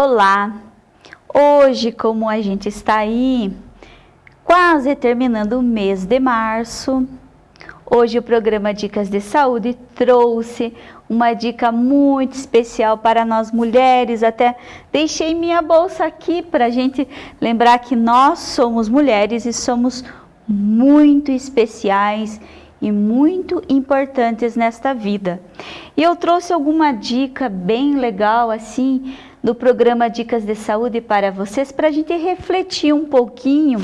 Olá! Hoje, como a gente está aí, quase terminando o mês de março, hoje o programa Dicas de Saúde trouxe uma dica muito especial para nós mulheres. Até deixei minha bolsa aqui para a gente lembrar que nós somos mulheres e somos muito especiais e muito importantes nesta vida. E eu trouxe alguma dica bem legal assim do programa Dicas de Saúde para vocês, para a gente refletir um pouquinho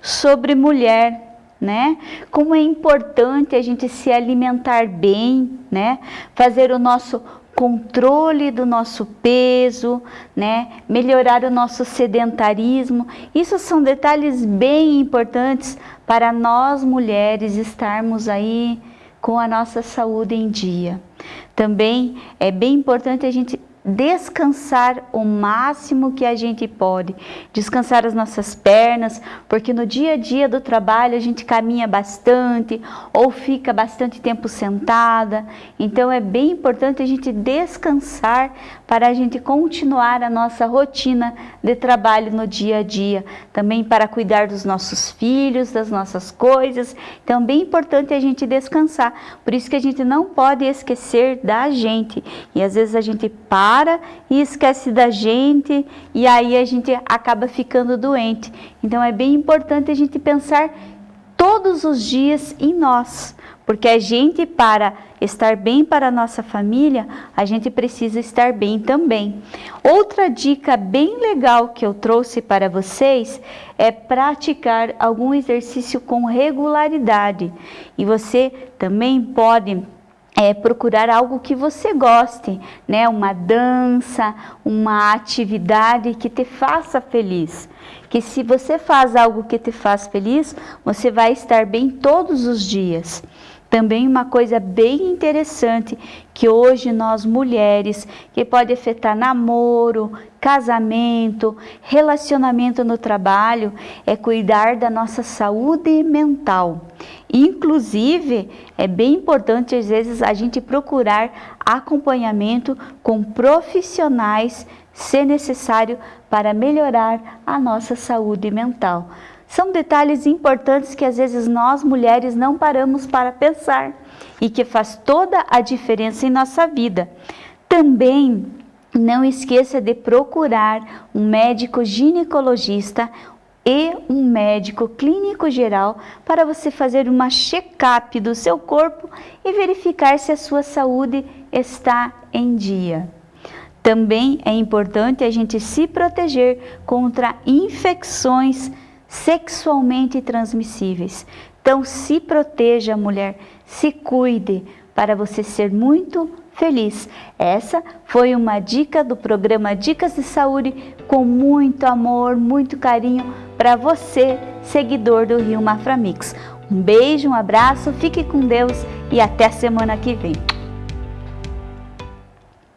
sobre mulher, né? Como é importante a gente se alimentar bem, né? Fazer o nosso controle do nosso peso, né? Melhorar o nosso sedentarismo. Isso são detalhes bem importantes para nós mulheres estarmos aí com a nossa saúde em dia. Também é bem importante a gente descansar o máximo que a gente pode, descansar as nossas pernas, porque no dia a dia do trabalho a gente caminha bastante ou fica bastante tempo sentada, então é bem importante a gente descansar para a gente continuar a nossa rotina de trabalho no dia a dia, também para cuidar dos nossos filhos, das nossas coisas, então é bem importante a gente descansar, por isso que a gente não pode esquecer da gente, e às vezes a gente para para e esquece da gente e aí a gente acaba ficando doente. Então é bem importante a gente pensar todos os dias em nós, porque a gente para estar bem para a nossa família, a gente precisa estar bem também. Outra dica bem legal que eu trouxe para vocês é praticar algum exercício com regularidade. E você também pode é, procurar algo que você goste, né? Uma dança, uma atividade que te faça feliz. Que se você faz algo que te faz feliz, você vai estar bem todos os dias. Também uma coisa bem interessante que hoje nós mulheres, que pode afetar namoro, casamento, relacionamento no trabalho, é cuidar da nossa saúde mental. Inclusive, é bem importante às vezes a gente procurar acompanhamento com profissionais, se necessário, para melhorar a nossa saúde mental. São detalhes importantes que às vezes nós mulheres não paramos para pensar e que faz toda a diferença em nossa vida. Também não esqueça de procurar um médico ginecologista e um médico clínico geral para você fazer uma check-up do seu corpo e verificar se a sua saúde está em dia. Também é importante a gente se proteger contra infecções sexualmente transmissíveis. Então, se proteja, mulher, se cuide para você ser muito feliz. Essa foi uma dica do programa Dicas de Saúde com muito amor, muito carinho para você, seguidor do Rio Maframix. Um beijo, um abraço, fique com Deus e até semana que vem.